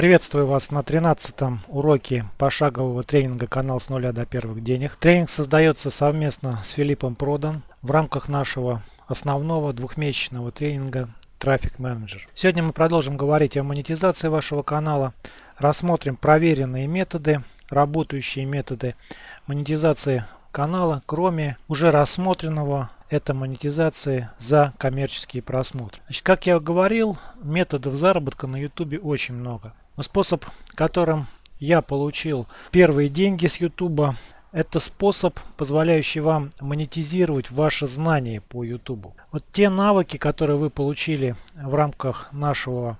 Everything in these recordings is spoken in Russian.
Приветствую вас на 13 уроке пошагового тренинга «Канал с нуля до первых денег». Тренинг создается совместно с Филиппом Продан в рамках нашего основного двухмесячного тренинга Traffic Manager. Сегодня мы продолжим говорить о монетизации вашего канала, рассмотрим проверенные методы, работающие методы монетизации канала, кроме уже рассмотренного это монетизации за коммерческие просмотры. Значит, как я говорил, методов заработка на YouTube очень много. Способ, которым я получил первые деньги с YouTube, это способ, позволяющий вам монетизировать ваши знания по YouTube. Вот те навыки, которые вы получили в рамках нашего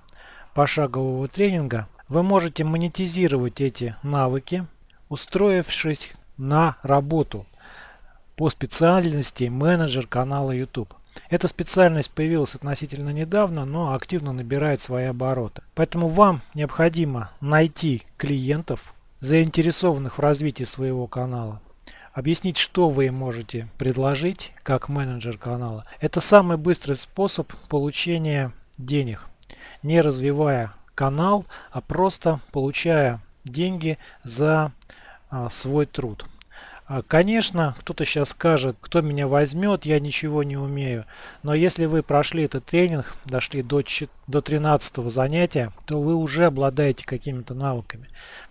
пошагового тренинга, вы можете монетизировать эти навыки, устроившись на работу по специальности менеджер канала YouTube. Эта специальность появилась относительно недавно, но активно набирает свои обороты. Поэтому вам необходимо найти клиентов, заинтересованных в развитии своего канала, объяснить, что вы можете предложить как менеджер канала. Это самый быстрый способ получения денег, не развивая канал, а просто получая деньги за а, свой труд. А, конечно, кто-то сейчас скажет, кто меня возьмет, я ничего не умею. Но если вы прошли этот тренинг, дошли до, до 13 занятия, то вы уже обладаете какими-то навыками.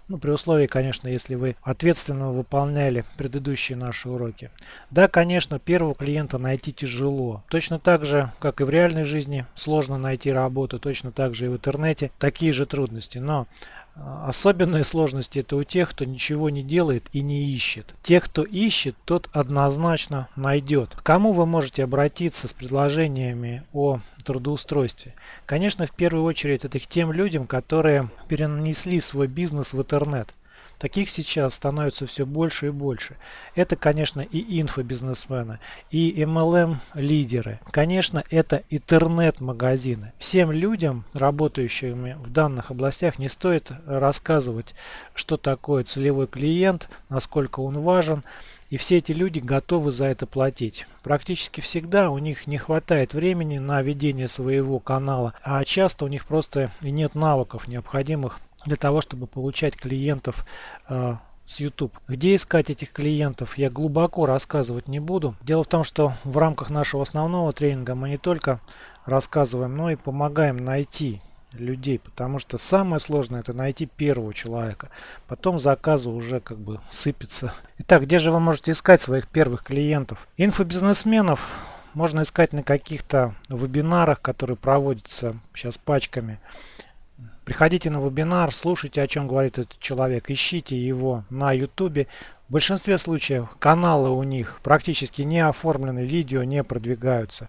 Ну, при условии, конечно, если вы ответственно выполняли предыдущие наши уроки. Да, конечно, первого клиента найти тяжело. Точно так же, как и в реальной жизни, сложно найти работу, точно так же и в интернете такие же трудности. Но Особенные сложности это у тех, кто ничего не делает и не ищет. Тех, кто ищет, тот однозначно найдет. К кому вы можете обратиться с предложениями о трудоустройстве? Конечно, в первую очередь это к тем людям, которые перенесли свой бизнес в интернет. Таких сейчас становится все больше и больше. Это, конечно, и инфобизнесмены, и MLM-лидеры. Конечно, это интернет-магазины. Всем людям, работающим в данных областях, не стоит рассказывать, что такое целевой клиент, насколько он важен. И все эти люди готовы за это платить. Практически всегда у них не хватает времени на ведение своего канала, а часто у них просто и нет навыков необходимых для того, чтобы получать клиентов э, с YouTube. Где искать этих клиентов, я глубоко рассказывать не буду. Дело в том, что в рамках нашего основного тренинга мы не только рассказываем, но и помогаем найти людей, потому что самое сложное это найти первого человека. Потом заказы уже как бы сыпятся. Итак, где же вы можете искать своих первых клиентов? Инфобизнесменов можно искать на каких-то вебинарах, которые проводятся сейчас пачками. Приходите на вебинар, слушайте, о чем говорит этот человек, ищите его на YouTube. В большинстве случаев каналы у них практически не оформлены, видео не продвигаются.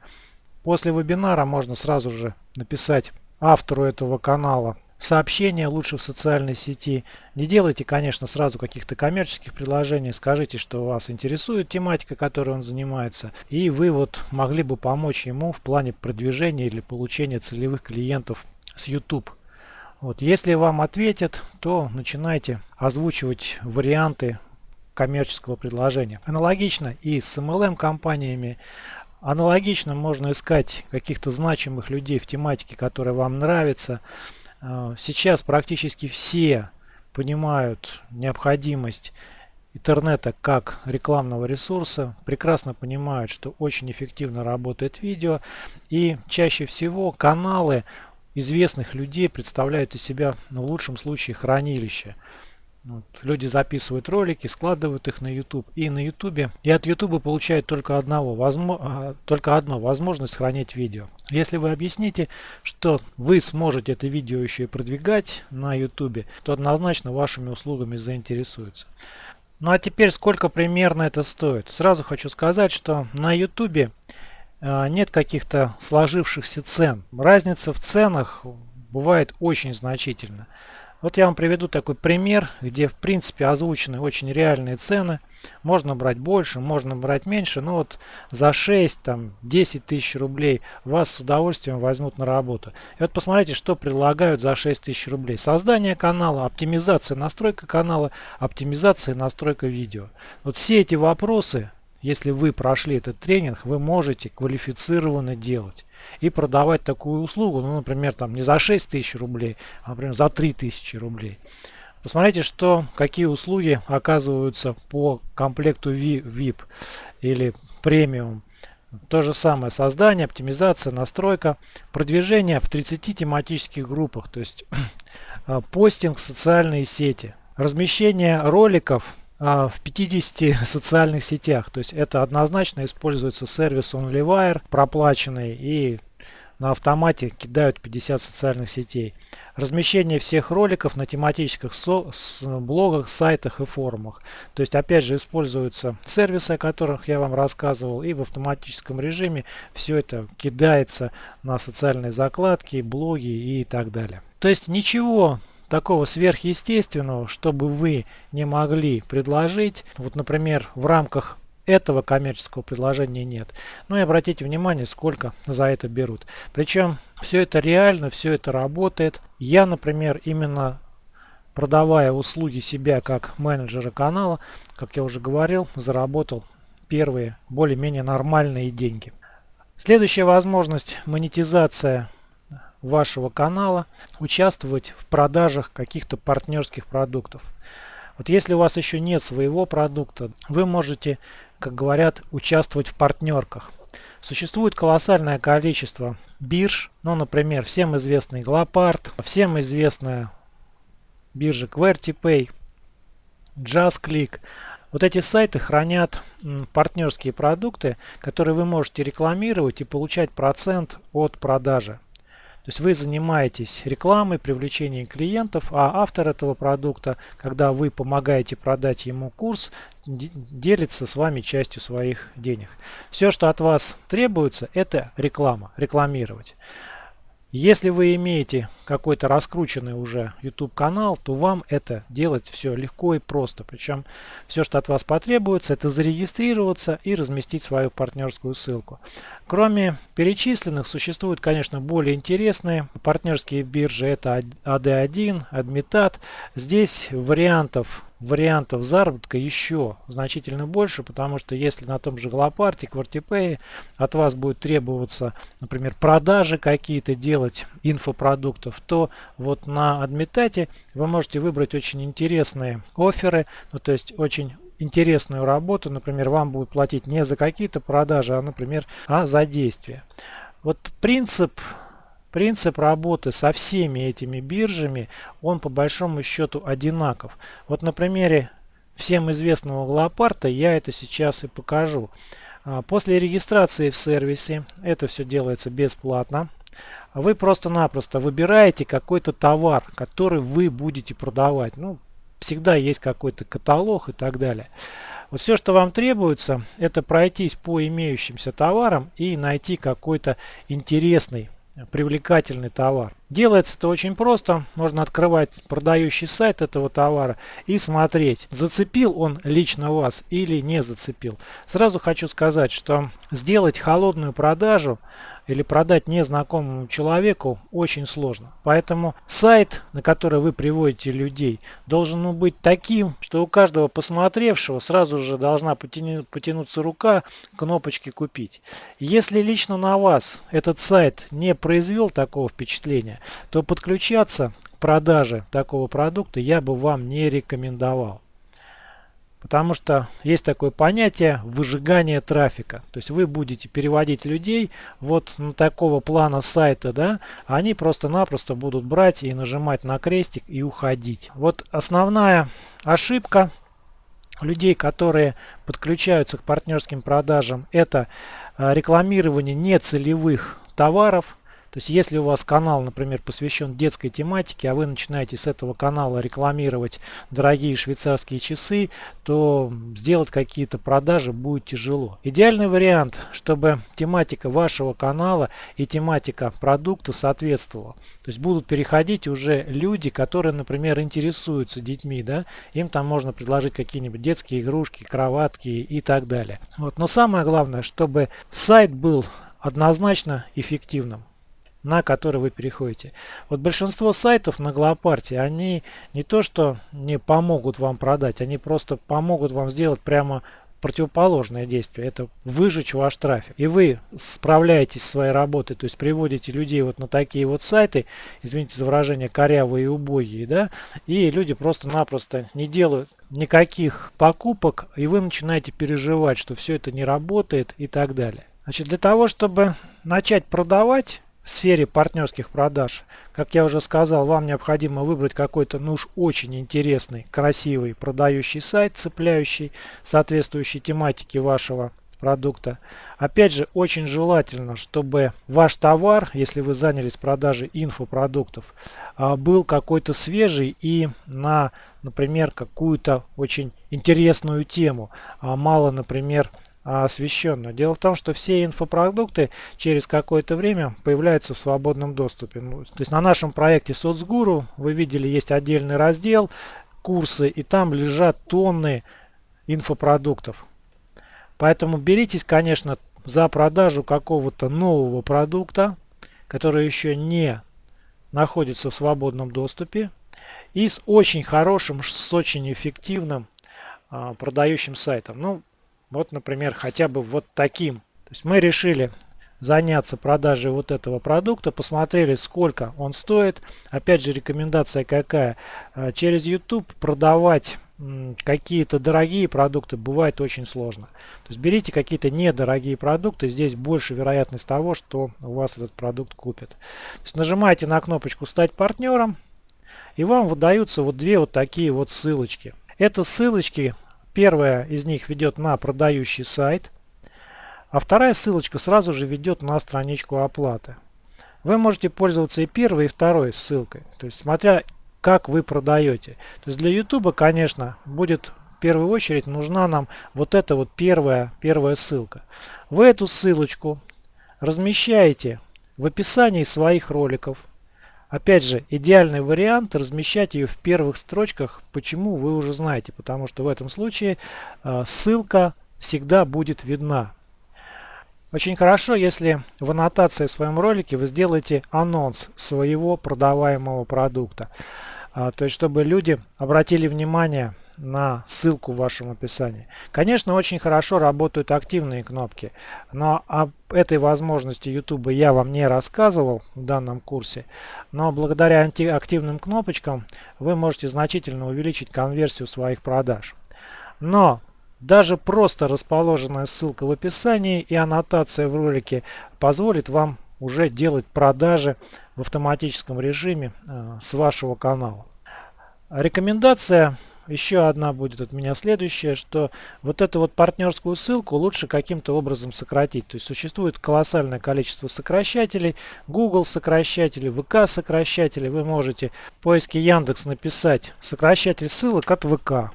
После вебинара можно сразу же написать автору этого канала сообщение лучше в социальной сети. Не делайте, конечно, сразу каких-то коммерческих предложений. Скажите, что вас интересует тематика, которой он занимается. И вы вот могли бы помочь ему в плане продвижения или получения целевых клиентов с YouTube. Вот, если вам ответят, то начинайте озвучивать варианты коммерческого предложения. Аналогично и с MLM компаниями. Аналогично можно искать каких-то значимых людей в тематике, которая вам нравится. А, сейчас практически все понимают необходимость интернета как рекламного ресурса, прекрасно понимают, что очень эффективно работает видео и чаще всего каналы известных людей представляют из себя, ну, в лучшем случае, хранилище. Вот. Люди записывают ролики, складывают их на YouTube. И на YouTube, и от YouTube получают только, одного, возможно, а, только одно, возможность хранить видео. Если вы объясните, что вы сможете это видео еще и продвигать на YouTube, то однозначно вашими услугами заинтересуются. Ну а теперь сколько примерно это стоит? Сразу хочу сказать, что на YouTube нет каких-то сложившихся цен. Разница в ценах бывает очень значительна. Вот я вам приведу такой пример, где в принципе озвучены очень реальные цены. Можно брать больше, можно брать меньше, но вот за 6, там, 10 тысяч рублей вас с удовольствием возьмут на работу. И вот посмотрите, что предлагают за 6 тысяч рублей. Создание канала, оптимизация, настройка канала, оптимизация, настройка видео. Вот все эти вопросы если вы прошли этот тренинг, вы можете квалифицированно делать и продавать такую услугу, ну, например, там не за 6 тысяч рублей, а, например, за 3 тысячи рублей. Посмотрите, что, какие услуги оказываются по комплекту VIP или премиум. То же самое создание, оптимизация, настройка, продвижение в 30 тематических группах, то есть а, постинг в социальные сети, размещение роликов в 50 социальных сетях. То есть это однозначно используется сервис OnlyWire проплаченный и на автомате кидают 50 социальных сетей. Размещение всех роликов на тематических со блогах, сайтах и форумах. То есть опять же используются сервисы, о которых я вам рассказывал, и в автоматическом режиме все это кидается на социальные закладки, блоги и так далее. То есть ничего такого сверхъестественного, чтобы вы не могли предложить. Вот, например, в рамках этого коммерческого предложения нет. Ну и обратите внимание, сколько за это берут. Причем все это реально, все это работает. Я, например, именно продавая услуги себя как менеджера канала, как я уже говорил, заработал первые более-менее нормальные деньги. Следующая возможность монетизация вашего канала участвовать в продажах каких-то партнерских продуктов. Вот если у вас еще нет своего продукта, вы можете, как говорят, участвовать в партнерках. Существует колоссальное количество бирж, ну, например, всем известный Glopart, всем известная биржа QWERTYPay, JustClick. Вот эти сайты хранят партнерские продукты, которые вы можете рекламировать и получать процент от продажи. То есть вы занимаетесь рекламой, привлечением клиентов, а автор этого продукта, когда вы помогаете продать ему курс, делится с вами частью своих денег. Все, что от вас требуется, это реклама, рекламировать. Если вы имеете какой-то раскрученный уже YouTube канал, то вам это делать все легко и просто. Причем все, что от вас потребуется, это зарегистрироваться и разместить свою партнерскую ссылку. Кроме перечисленных, существуют, конечно, более интересные партнерские биржи. Это AD1, Admitat. Здесь вариантов вариантов заработка еще значительно больше, потому что если на том же Глопарте, QuartiPay от вас будет требоваться, например, продажи какие-то делать инфопродуктов, то вот на Адмитате вы можете выбрать очень интересные оферы, ну то есть очень интересную работу, например, вам будут платить не за какие-то продажи, а, например, а за действия. Вот принцип Принцип работы со всеми этими биржами, он по большому счету одинаков. Вот на примере всем известного Глопарта я это сейчас и покажу. А, после регистрации в сервисе, это все делается бесплатно, вы просто-напросто выбираете какой-то товар, который вы будете продавать. Ну, всегда есть какой-то каталог и так далее. Вот все, что вам требуется, это пройтись по имеющимся товарам и найти какой-то интересный привлекательный товар. Делается это очень просто. Можно открывать продающий сайт этого товара и смотреть, зацепил он лично вас или не зацепил. Сразу хочу сказать, что сделать холодную продажу или продать незнакомому человеку очень сложно. Поэтому сайт, на который вы приводите людей, должен быть таким, что у каждого посмотревшего сразу же должна потяну, потянуться рука кнопочки «Купить». Если лично на вас этот сайт не произвел такого впечатления, то подключаться к продаже такого продукта я бы вам не рекомендовал. Потому что есть такое понятие выжигание трафика. То есть вы будете переводить людей вот на такого плана сайта, да, они просто-напросто будут брать и нажимать на крестик и уходить. Вот основная ошибка людей, которые подключаются к партнерским продажам, это э, рекламирование нецелевых товаров, то есть если у вас канал, например, посвящен детской тематике, а вы начинаете с этого канала рекламировать дорогие швейцарские часы, то сделать какие-то продажи будет тяжело. Идеальный вариант, чтобы тематика вашего канала и тематика продукта соответствовала. То есть будут переходить уже люди, которые, например, интересуются детьми, да, им там можно предложить какие-нибудь детские игрушки, кроватки и так далее. Вот. Но самое главное, чтобы сайт был однозначно эффективным на который вы переходите. Вот большинство сайтов на Глопарте, они не то что не помогут вам продать, они просто помогут вам сделать прямо противоположное действие. Это выжечь ваш трафик. И вы справляетесь со своей работой, то есть приводите людей вот на такие вот сайты, извините за выражение, корявые и убогие, да, и люди просто-напросто не делают никаких покупок, и вы начинаете переживать, что все это не работает и так далее. Значит, для того, чтобы начать продавать, в сфере партнерских продаж, как я уже сказал, вам необходимо выбрать какой-то, ну уж очень интересный, красивый продающий сайт, цепляющий, соответствующей тематике вашего продукта. Опять же, очень желательно, чтобы ваш товар, если вы занялись продажей инфопродуктов, а, был какой-то свежий и на, например, какую-то очень интересную тему. А мало, например, освещенно. Дело в том, что все инфопродукты через какое-то время появляются в свободном доступе. Ну, то есть на нашем проекте соцгуру вы видели есть отдельный раздел курсы и там лежат тонны инфопродуктов. Поэтому беритесь, конечно, за продажу какого-то нового продукта, который еще не находится в свободном доступе и с очень хорошим, с очень эффективным а, продающим сайтом. Ну, вот, например, хотя бы вот таким. То есть мы решили заняться продажей вот этого продукта, посмотрели, сколько он стоит. Опять же, рекомендация какая? А, через YouTube продавать какие-то дорогие продукты бывает очень сложно. То есть берите какие-то недорогие продукты, здесь больше вероятность того, что у вас этот продукт купят. То есть нажимаете на кнопочку «Стать партнером» и вам выдаются вот две вот такие вот ссылочки. Это ссылочки Первая из них ведет на продающий сайт, а вторая ссылочка сразу же ведет на страничку оплаты. Вы можете пользоваться и первой, и второй ссылкой, то есть смотря как вы продаете. То есть для YouTube, конечно, будет в первую очередь нужна нам вот эта вот первая, первая ссылка. Вы эту ссылочку размещаете в описании своих роликов, Опять же, идеальный вариант размещать ее в первых строчках. Почему вы уже знаете? Потому что в этом случае э, ссылка всегда будет видна. Очень хорошо, если в аннотации в своем ролике вы сделаете анонс своего продаваемого продукта. А, то есть, чтобы люди обратили внимание на ссылку в вашем описании. Конечно, очень хорошо работают активные кнопки, но об этой возможности YouTube я вам не рассказывал в данном курсе, но благодаря активным кнопочкам вы можете значительно увеличить конверсию своих продаж. Но даже просто расположенная ссылка в описании и аннотация в ролике позволит вам уже делать продажи в автоматическом режиме э, с вашего канала. Рекомендация еще одна будет от меня следующая, что вот эту вот партнерскую ссылку лучше каким-то образом сократить. То есть существует колоссальное количество сокращателей, Google сокращатели, ВК сокращатели. Вы можете в поиске Яндекс написать сокращатель ссылок от ВК.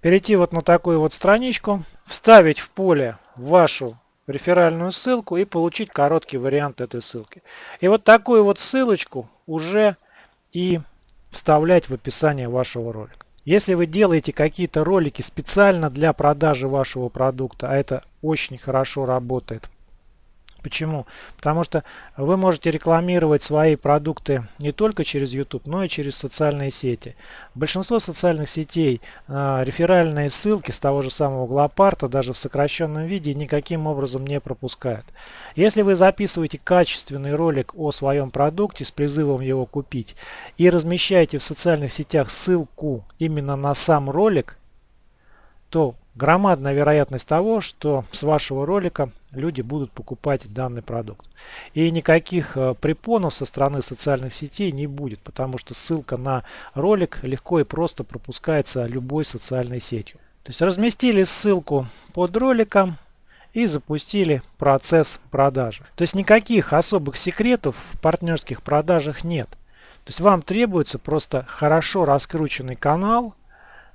Перейти вот на такую вот страничку, вставить в поле вашу реферальную ссылку и получить короткий вариант этой ссылки. И вот такую вот ссылочку уже и вставлять в описание вашего ролика. Если вы делаете какие-то ролики специально для продажи вашего продукта, а это очень хорошо работает, Почему? Потому что вы можете рекламировать свои продукты не только через YouTube, но и через социальные сети. Большинство социальных сетей э, реферальные ссылки с того же самого Глопарта даже в сокращенном виде никаким образом не пропускают. Если вы записываете качественный ролик о своем продукте с призывом его купить и размещаете в социальных сетях ссылку именно на сам ролик, то громадная вероятность того, что с вашего ролика люди будут покупать данный продукт. И никаких э, препонов со стороны социальных сетей не будет, потому что ссылка на ролик легко и просто пропускается любой социальной сетью. То есть разместили ссылку под роликом и запустили процесс продажи. То есть никаких особых секретов в партнерских продажах нет. То есть вам требуется просто хорошо раскрученный канал,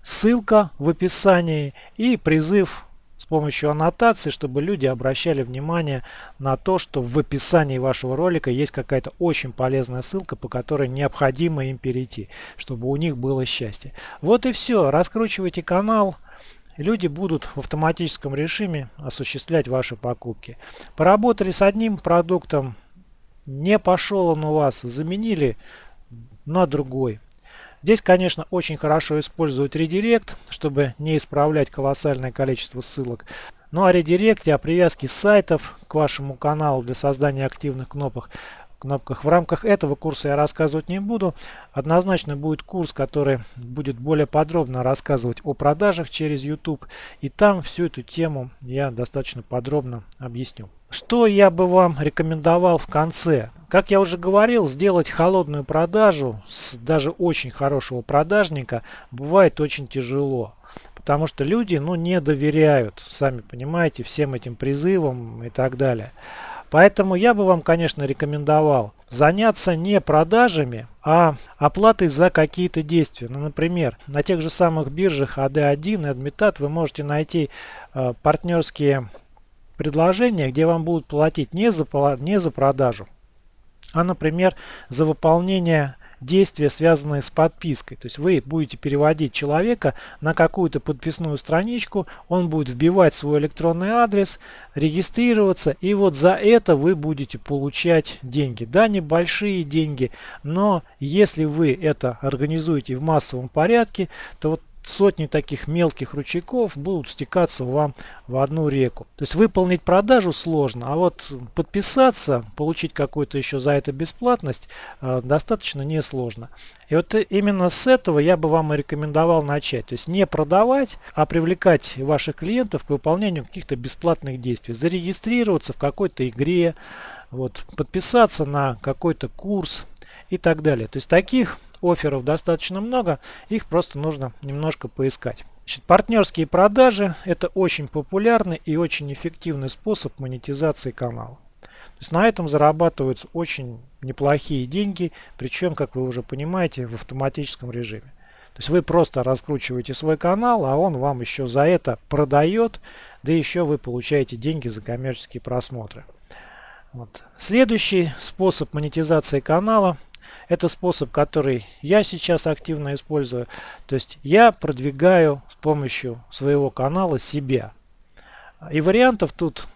ссылка в описании и призыв с помощью аннотации, чтобы люди обращали внимание на то, что в описании вашего ролика есть какая-то очень полезная ссылка, по которой необходимо им перейти, чтобы у них было счастье. Вот и все. Раскручивайте канал. Люди будут в автоматическом режиме осуществлять ваши покупки. Поработали с одним продуктом, не пошел он у вас, заменили на другой. Здесь, конечно, очень хорошо использовать редирект, чтобы не исправлять колоссальное количество ссылок. Ну о редиректе, о привязке сайтов к вашему каналу для создания активных кнопок кнопках. В рамках этого курса я рассказывать не буду. Однозначно будет курс, который будет более подробно рассказывать о продажах через YouTube. И там всю эту тему я достаточно подробно объясню. Что я бы вам рекомендовал в конце? Как я уже говорил, сделать холодную продажу с даже очень хорошего продажника бывает очень тяжело. Потому что люди ну, не доверяют, сами понимаете, всем этим призывам и так далее. Поэтому я бы вам, конечно, рекомендовал заняться не продажами, а оплатой за какие-то действия. Ну, например, на тех же самых биржах AD1 и Admitat вы можете найти э, партнерские предложения, где вам будут платить не за, не за продажу, а, например, за выполнение действия, связанные с подпиской. То есть вы будете переводить человека на какую-то подписную страничку, он будет вбивать свой электронный адрес, регистрироваться, и вот за это вы будете получать деньги. Да, небольшие деньги, но если вы это организуете в массовом порядке, то вот сотни таких мелких ручейков будут стекаться вам в одну реку. То есть выполнить продажу сложно, а вот подписаться, получить какую-то еще за это бесплатность э, достаточно несложно. И вот именно с этого я бы вам и рекомендовал начать. То есть не продавать, а привлекать ваших клиентов к выполнению каких-то бесплатных действий. Зарегистрироваться в какой-то игре, вот, подписаться на какой-то курс и так далее. То есть таких офферов достаточно много, их просто нужно немножко поискать. Значит, партнерские продажи – это очень популярный и очень эффективный способ монетизации канала. То есть на этом зарабатываются очень неплохие деньги, причем, как вы уже понимаете, в автоматическом режиме. То есть вы просто раскручиваете свой канал, а он вам еще за это продает, да еще вы получаете деньги за коммерческие просмотры. Вот. Следующий способ монетизации канала это способ, который я сейчас активно использую. То есть я продвигаю с помощью своего канала себя. И вариантов тут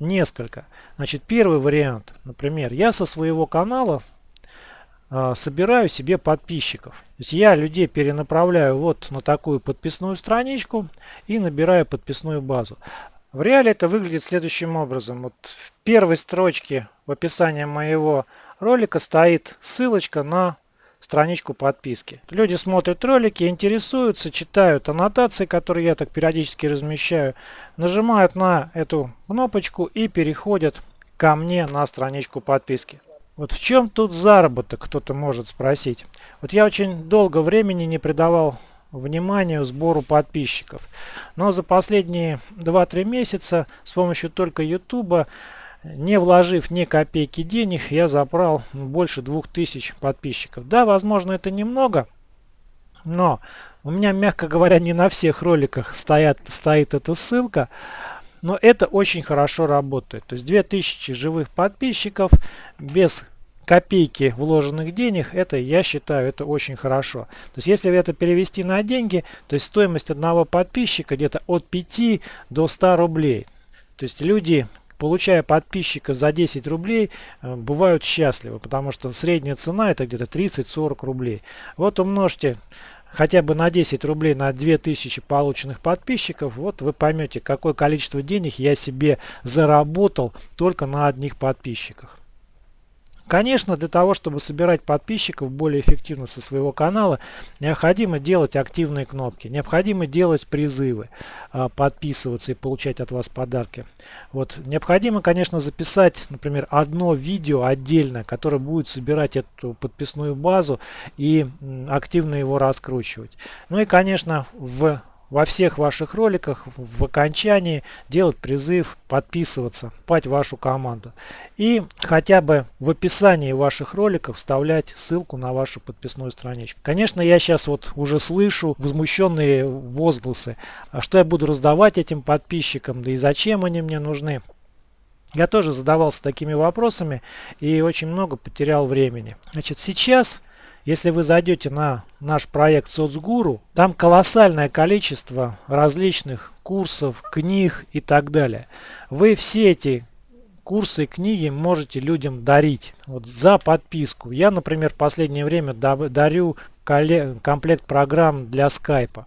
несколько. Значит, первый вариант, например, я со своего канала э, собираю себе подписчиков. То есть я людей перенаправляю вот на такую подписную страничку и набираю подписную базу. В реале это выглядит следующим образом. Вот в первой строчке в описании моего ролика стоит ссылочка на страничку подписки. Люди смотрят ролики, интересуются, читают аннотации, которые я так периодически размещаю, нажимают на эту кнопочку и переходят ко мне на страничку подписки. Вот в чем тут заработок, кто-то может спросить. Вот я очень долго времени не придавал вниманию сбору подписчиков. Но за последние 2-3 месяца с помощью только YouTube не вложив ни копейки денег, я забрал больше 2000 подписчиков. Да, возможно, это немного, но у меня, мягко говоря, не на всех роликах стоят, стоит эта ссылка. Но это очень хорошо работает. То есть 2000 живых подписчиков без копейки вложенных денег, это я считаю, это очень хорошо. То есть если это перевести на деньги, то есть стоимость одного подписчика где-то от 5 до 100 рублей. То есть люди получая подписчика за 10 рублей, э, бывают счастливы, потому что средняя цена это где-то 30-40 рублей. Вот умножьте хотя бы на 10 рублей на 2000 полученных подписчиков, вот вы поймете, какое количество денег я себе заработал только на одних подписчиках. Конечно, для того, чтобы собирать подписчиков более эффективно со своего канала, необходимо делать активные кнопки, необходимо делать призывы, а, подписываться и получать от вас подарки. Вот. Необходимо, конечно, записать, например, одно видео отдельно, которое будет собирать эту подписную базу и активно его раскручивать. Ну и, конечно, в во всех ваших роликах в окончании делать призыв подписываться, пать вашу команду. И хотя бы в описании ваших роликов вставлять ссылку на вашу подписную страничку. Конечно, я сейчас вот уже слышу возмущенные возгласы. А что я буду раздавать этим подписчикам, да и зачем они мне нужны? Я тоже задавался такими вопросами и очень много потерял времени. Значит, сейчас если вы зайдете на наш проект Соцгуру, там колоссальное количество различных курсов, книг и так далее. Вы все эти курсы и книги можете людям дарить вот, за подписку. Я, например, в последнее время дарю комплект программ для скайпа.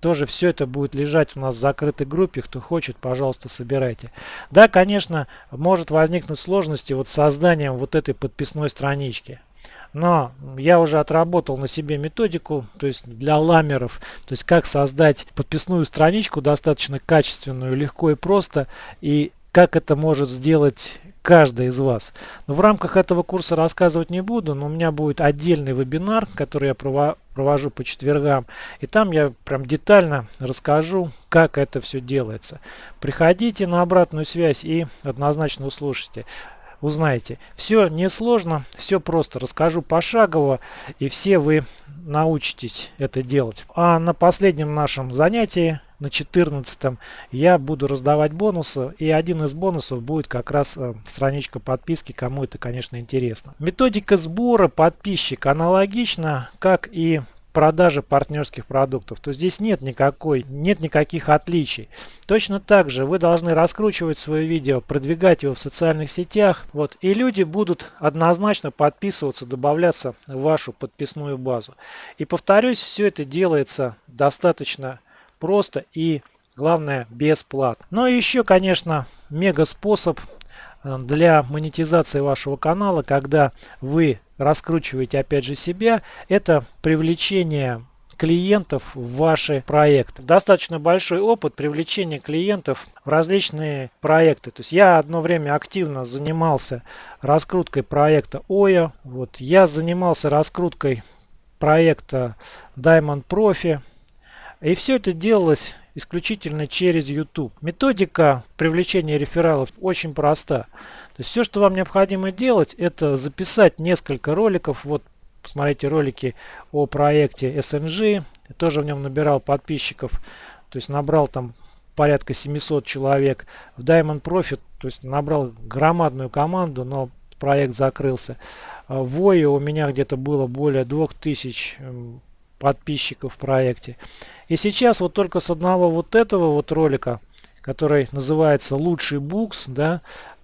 Тоже все это будет лежать у нас в закрытой группе. Кто хочет, пожалуйста, собирайте. Да, конечно, может возникнуть сложности вот с созданием вот этой подписной странички. Но я уже отработал на себе методику, то есть для ламеров, то есть как создать подписную страничку достаточно качественную, легко и просто, и как это может сделать каждый из вас. Но в рамках этого курса рассказывать не буду, но у меня будет отдельный вебинар, который я провожу по четвергам. И там я прям детально расскажу, как это все делается. Приходите на обратную связь и однозначно услышите узнаете. Все несложно, все просто. Расскажу пошагово, и все вы научитесь это делать. А на последнем нашем занятии, на 14 я буду раздавать бонусы. И один из бонусов будет как раз э, страничка подписки, кому это, конечно, интересно. Методика сбора подписчика аналогична, как и продажи партнерских продуктов, то здесь нет никакой, нет никаких отличий. Точно так же вы должны раскручивать свое видео, продвигать его в социальных сетях, вот, и люди будут однозначно подписываться, добавляться в вашу подписную базу. И повторюсь, все это делается достаточно просто и, главное, бесплатно. Но еще, конечно, мега способ для монетизации вашего канала, когда вы раскручиваете опять же себя, это привлечение клиентов в ваши проекты. Достаточно большой опыт привлечения клиентов в различные проекты. То есть я одно время активно занимался раскруткой проекта OYO. Вот, я занимался раскруткой проекта Diamond Profi. И все это делалось исключительно через YouTube. Методика привлечения рефералов очень проста. То есть все, что вам необходимо делать, это записать несколько роликов. Вот посмотрите ролики о проекте SNG. Я тоже в нем набирал подписчиков. То есть набрал там порядка 700 человек. В Diamond Profit, то есть набрал громадную команду, но проект закрылся. А в Вое у меня где-то было более 2000 эм, подписчиков в проекте. И сейчас вот только с одного вот этого вот ролика, который называется «Лучший букс», да,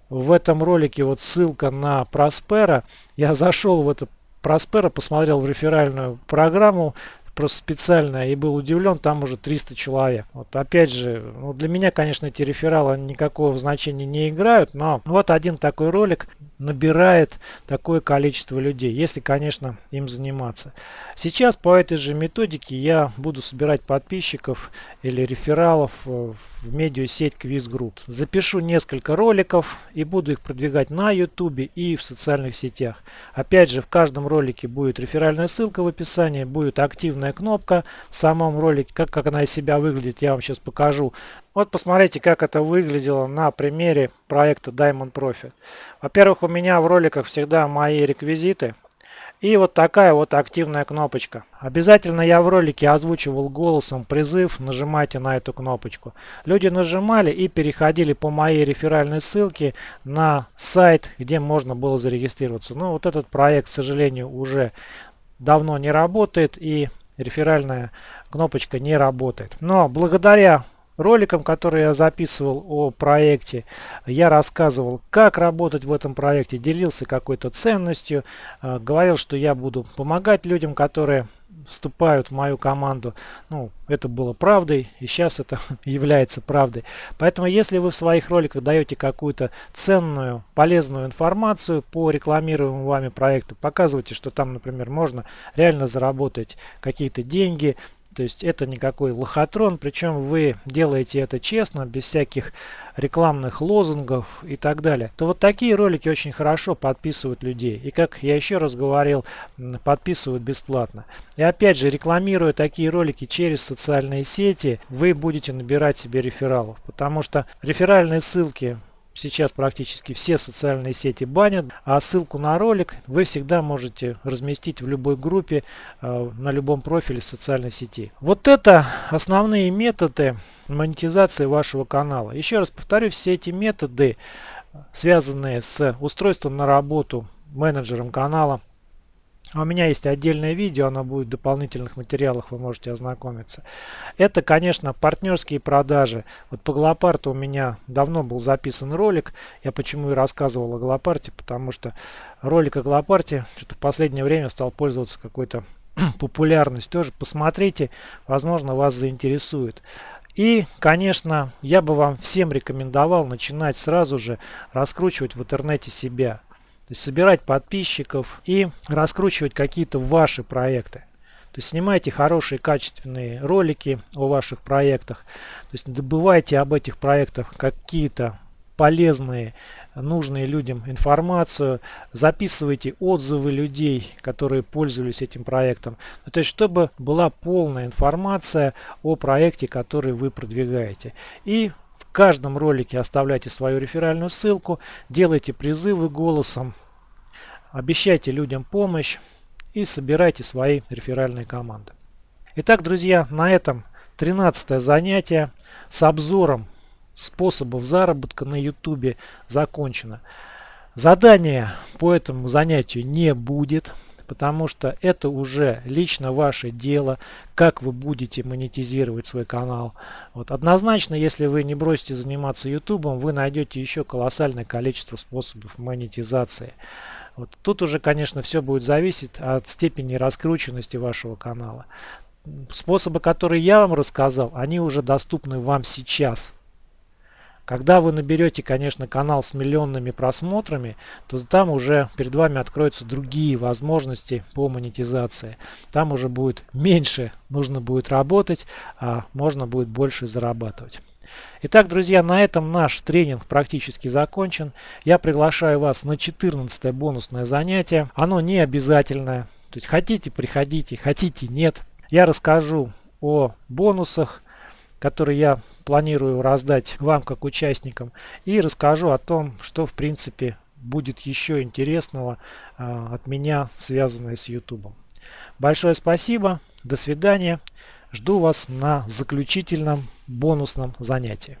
в этом ролике вот ссылка на Проспера. Я зашел в это Проспера, посмотрел в реферальную программу, просто специально и был удивлен, там уже 300 человек. Вот опять же, ну для меня, конечно, эти рефералы никакого значения не играют, но вот один такой ролик набирает такое количество людей, если, конечно, им заниматься. Сейчас по этой же методике я буду собирать подписчиков или рефералов э, в медиасеть Quiz Group. Запишу несколько роликов и буду их продвигать на YouTube и в социальных сетях. Опять же, в каждом ролике будет реферальная ссылка в описании, будет активная кнопка в самом ролике. Как, как она из себя выглядит, я вам сейчас покажу. Вот посмотрите, как это выглядело на примере проекта Diamond Profit. Во-первых, у меня в роликах всегда мои реквизиты. И вот такая вот активная кнопочка. Обязательно я в ролике озвучивал голосом призыв, нажимайте на эту кнопочку. Люди нажимали и переходили по моей реферальной ссылке на сайт, где можно было зарегистрироваться. Но вот этот проект, к сожалению, уже давно не работает и реферальная кнопочка не работает. Но благодаря роликом, который я записывал о проекте, я рассказывал, как работать в этом проекте, делился какой-то ценностью, э, говорил, что я буду помогать людям, которые вступают в мою команду. Ну, это было правдой, и сейчас это является правдой. Поэтому, если вы в своих роликах даете какую-то ценную, полезную информацию по рекламируемому вами проекту, показывайте, что там, например, можно реально заработать какие-то деньги, то есть это никакой лохотрон, причем вы делаете это честно, без всяких рекламных лозунгов и так далее. То вот такие ролики очень хорошо подписывают людей. И как я еще раз говорил, подписывают бесплатно. И опять же, рекламируя такие ролики через социальные сети, вы будете набирать себе рефералов. Потому что реферальные ссылки сейчас практически все социальные сети банят, а ссылку на ролик вы всегда можете разместить в любой группе, э, на любом профиле социальной сети. Вот это основные методы монетизации вашего канала. Еще раз повторю, все эти методы, связанные с устройством на работу менеджером канала, у меня есть отдельное видео, оно будет в дополнительных материалах, вы можете ознакомиться. Это, конечно, партнерские продажи. Вот по Глопарту у меня давно был записан ролик. Я почему и рассказывал о Глопарте, потому что ролик о Глопарте что-то в последнее время стал пользоваться какой-то популярность, тоже посмотрите, возможно вас заинтересует. И, конечно, я бы вам всем рекомендовал начинать сразу же раскручивать в интернете себя. То есть собирать подписчиков и раскручивать какие-то ваши проекты. То есть снимайте хорошие качественные ролики о ваших проектах. То есть добывайте об этих проектах какие-то полезные, нужные людям информацию, записывайте отзывы людей, которые пользовались этим проектом. Ну, то есть, чтобы была полная информация о проекте, который вы продвигаете. И каждом ролике оставляйте свою реферальную ссылку, делайте призывы голосом, обещайте людям помощь и собирайте свои реферальные команды. Итак, друзья, на этом 13 занятие с обзором способов заработка на YouTube закончено. Задания по этому занятию не будет, потому что это уже лично ваше дело, как вы будете монетизировать свой канал. Вот однозначно, если вы не бросите заниматься YouTube, вы найдете еще колоссальное количество способов монетизации. Вот тут уже, конечно, все будет зависеть от степени раскрученности вашего канала. Способы, которые я вам рассказал, они уже доступны вам сейчас. Когда вы наберете, конечно, канал с миллионными просмотрами, то там уже перед вами откроются другие возможности по монетизации. Там уже будет меньше нужно будет работать, а можно будет больше зарабатывать. Итак, друзья, на этом наш тренинг практически закончен. Я приглашаю вас на 14 бонусное занятие. Оно не обязательное. То есть хотите, приходите, хотите, нет. Я расскажу о бонусах, которые я планирую раздать вам как участникам. И расскажу о том, что в принципе будет еще интересного э, от меня, связанное с YouTube. Большое спасибо, до свидания. Жду вас на заключительном бонусном занятии.